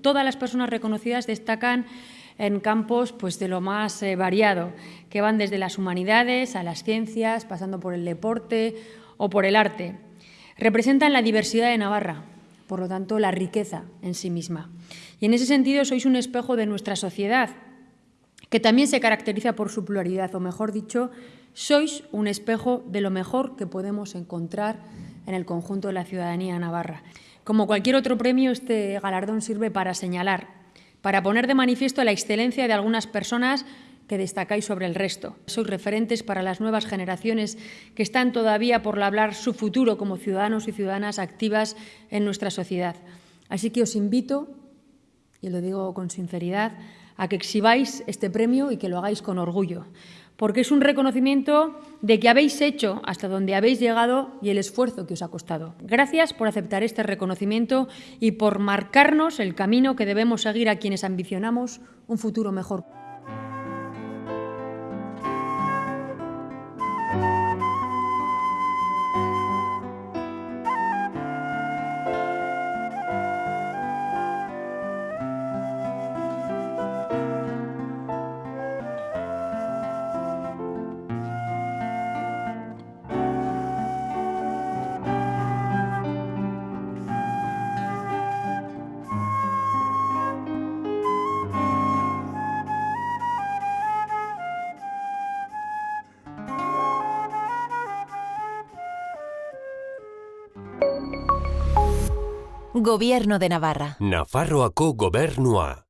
Todas las personas reconocidas destacan en campos pues, de lo más eh, variado, que van desde las humanidades a las ciencias, pasando por el deporte o por el arte. Representan la diversidad de Navarra, por lo tanto, la riqueza en sí misma. Y en ese sentido sois un espejo de nuestra sociedad, que también se caracteriza por su pluralidad, o mejor dicho, sois un espejo de lo mejor que podemos encontrar en el conjunto de la ciudadanía navarra. Como cualquier otro premio, este galardón sirve para señalar, para poner de manifiesto la excelencia de algunas personas que destacáis sobre el resto. Sois referentes para las nuevas generaciones que están todavía por labrar su futuro como ciudadanos y ciudadanas activas en nuestra sociedad. Así que os invito, y lo digo con sinceridad, a que exhibáis este premio y que lo hagáis con orgullo, porque es un reconocimiento de que habéis hecho hasta donde habéis llegado y el esfuerzo que os ha costado. Gracias por aceptar este reconocimiento y por marcarnos el camino que debemos seguir a quienes ambicionamos un futuro mejor. Gobierno de Navarra. Nafarroako gobernua.